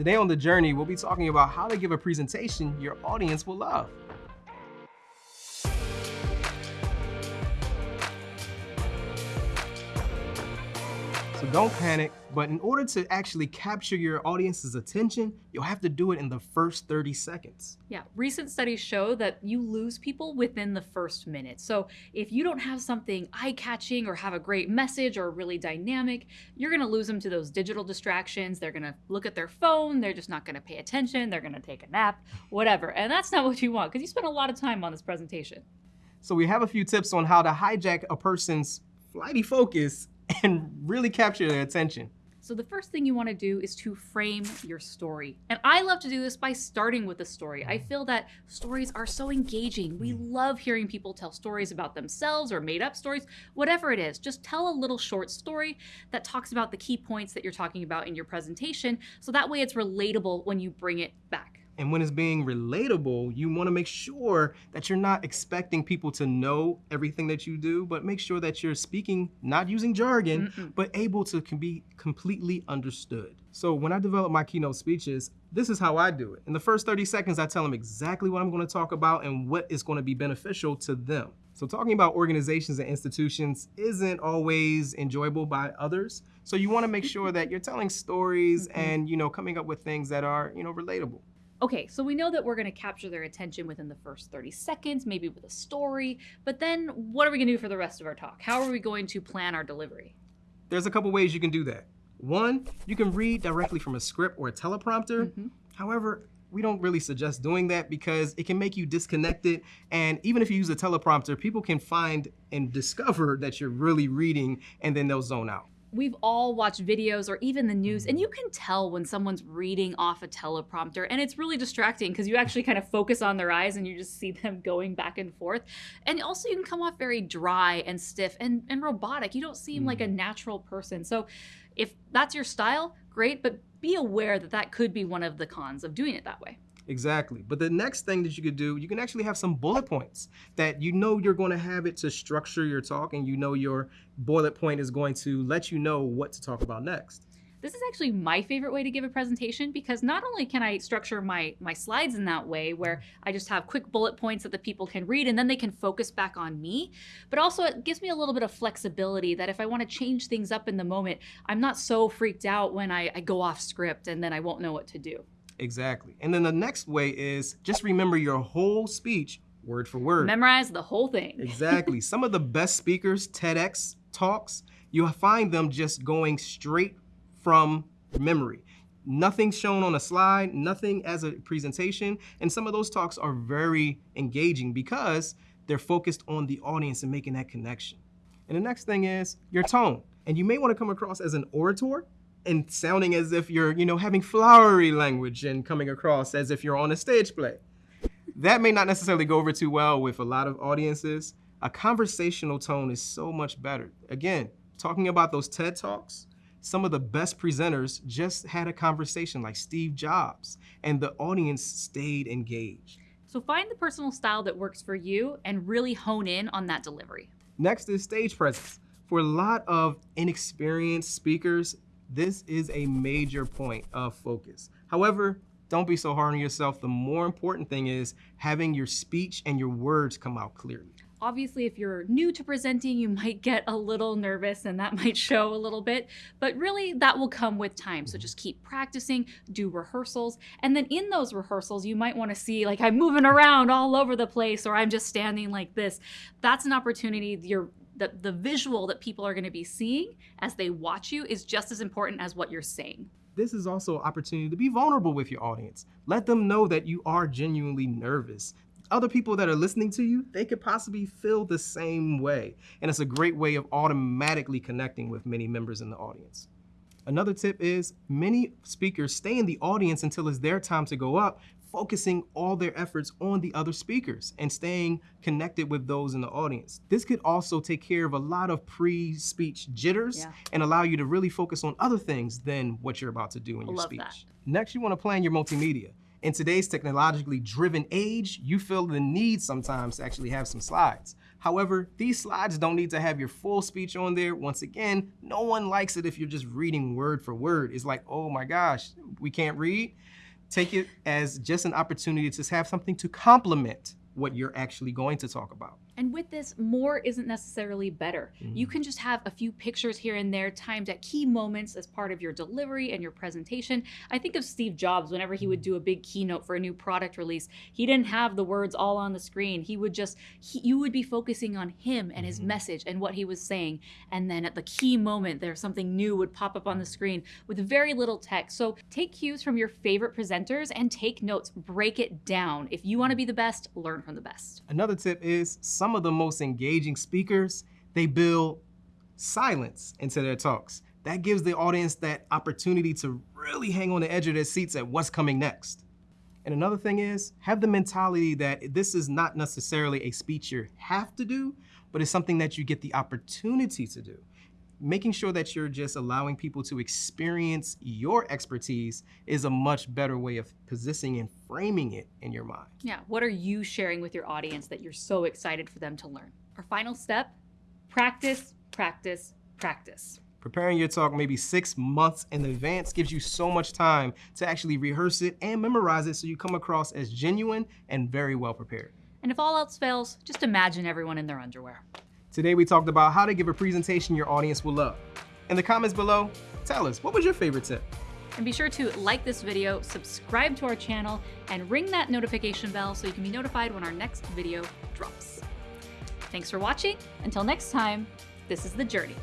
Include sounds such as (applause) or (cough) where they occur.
Today on The Journey, we'll be talking about how to give a presentation your audience will love. So don't panic, but in order to actually capture your audience's attention, you'll have to do it in the first 30 seconds. Yeah, recent studies show that you lose people within the first minute. So if you don't have something eye-catching or have a great message or really dynamic, you're gonna lose them to those digital distractions. They're gonna look at their phone, they're just not gonna pay attention, they're gonna take a nap, whatever. And that's not what you want because you spent a lot of time on this presentation. So we have a few tips on how to hijack a person's flighty focus (laughs) and really capture their attention. So the first thing you want to do is to frame your story. And I love to do this by starting with a story. I feel that stories are so engaging. We mm. love hearing people tell stories about themselves or made up stories, whatever it is. Just tell a little short story that talks about the key points that you're talking about in your presentation. So that way it's relatable when you bring it back. And when it's being relatable, you want to make sure that you're not expecting people to know everything that you do, but make sure that you're speaking, not using jargon, mm -mm. but able to be completely understood. So when I develop my keynote speeches, this is how I do it. In the first 30 seconds, I tell them exactly what I'm going to talk about and what is going to be beneficial to them. So talking about organizations and institutions isn't always enjoyable by others. So you want to make sure that you're telling stories mm -hmm. and, you know, coming up with things that are, you know, relatable. Okay, so we know that we're gonna capture their attention within the first 30 seconds, maybe with a story, but then what are we gonna do for the rest of our talk? How are we going to plan our delivery? There's a couple ways you can do that. One, you can read directly from a script or a teleprompter. Mm -hmm. However, we don't really suggest doing that because it can make you disconnected. And even if you use a teleprompter, people can find and discover that you're really reading and then they'll zone out we've all watched videos or even the news and you can tell when someone's reading off a teleprompter and it's really distracting because you actually kind of focus on their eyes and you just see them (laughs) going back and forth and also you can come off very dry and stiff and, and robotic you don't seem mm. like a mm. natural person so if that's your style great but be aware that that could be one of the cons of doing it that way Exactly. But the next thing that you could do, you can actually have some bullet points that you know you're going to have it to structure your talk and you know your bullet point is going to let you know what to talk about next. This is actually my favorite way to give a presentation because not only can I structure my, my slides in that way where I just have quick bullet points that the people can read and then they can focus back on me, but also it gives me a little bit of flexibility that if I want to change things up in the moment, I'm not so freaked out when I, I go off script and then I won't know what to do. Exactly. And then the next way is just remember your whole speech word for word. Memorize the whole thing. exactly. (laughs) Some of the best speakers, TEDx talks, you'll find them just going straight from memory. Nothing shown on a slide, nothing as a presentation. And some of those talks are very engaging because they're focused on the audience and making that connection. And the next thing is your tone. And you may want to come across as an orator, and sounding as if you're, you know, having flowery language and coming across as if you're on a stage play. That may not necessarily go over too well with a lot of audiences. A conversational tone is so much better. Again, talking about those TED Talks, some of the best presenters just had a conversation like Steve Jobs, and the audience stayed engaged. So find the personal style that works for you and really hone in on that delivery. Next is stage presence. For a lot of inexperienced speakers, this is a major point of focus. However, don't be so hard on yourself. The more important thing is having your speech and your words come out clearly. Obviously, if you're new to presenting, you might get a little nervous and that (laughs) might show a little bit, but really that will come with time. So just keep practicing, do rehearsals, and then in those rehearsals, you might wanna see like I'm moving around all over the place or I'm just standing like this. That's an opportunity you're the, the visual that people are gonna be seeing as they watch you is just as important as what you're saying. This is also an opportunity to be vulnerable with your audience. Let them know that you are genuinely nervous. Other people that are listening to you, they could possibly feel the same way. And it's a great way of automatically connecting with many members in the audience. Another tip is many speakers stay in the audience until it's their time to go up focusing all their efforts on the other speakers and staying connected with those in the audience. This could also take care of a lot of pre-speech jitters yeah. and allow you to really focus on other things than what you're about to do in your speech. That. Next, you want to plan your multimedia. In today's technologically driven age, you feel the need sometimes to actually have some slides. However, these slides don't need to have your full speech on there. Once again, no one likes it if you're just reading word for word. It's like, oh my gosh, we can't read. Take it as just an opportunity to have something to complement what you're actually going to talk about. And with this, more isn't necessarily better. Mm. You can just have a few pictures here and there timed at key moments as part of your delivery and your presentation. I think of Steve Jobs whenever he would do a big keynote for a new product release. He didn't have the words all on the screen. He would just, he, you would be focusing on him and his Mhm. message and what he was saying. And then at the key moment, there's something new would pop up on the screen with very little text. So take cues from your favorite presenters and take notes. Break it down. If you want to be the best, learn from the best. Another tip is some of the most engaging speakers, they build silence into their talks. That gives the audience that opportunity to really hang on the edge of their seats at what's coming next. And another thing is, have the mentality that this is not necessarily a speech you have to do, but it's something that you get the opportunity to do. Making sure that you're just allowing people to experience your expertise is a much better way of positioning and framing it in your mind. Yeah, what are you sharing with your audience that you're so excited for them to learn? Our final step practice, practice, practice. Preparing your talk maybe six months in advance gives you so much time to actually rehearse it and memorize it so you come across as genuine and very well prepared. And if all else fails, just imagine everyone in their underwear. Today we talked about how to give a presentation your audience will love. In the comments below, tell us, what was your favorite tip? And be sure to like this video, subscribe to our channel, and ring that notification bell so you can be notified when our next video drops. Thanks for watching. Until next time, this is The Journey.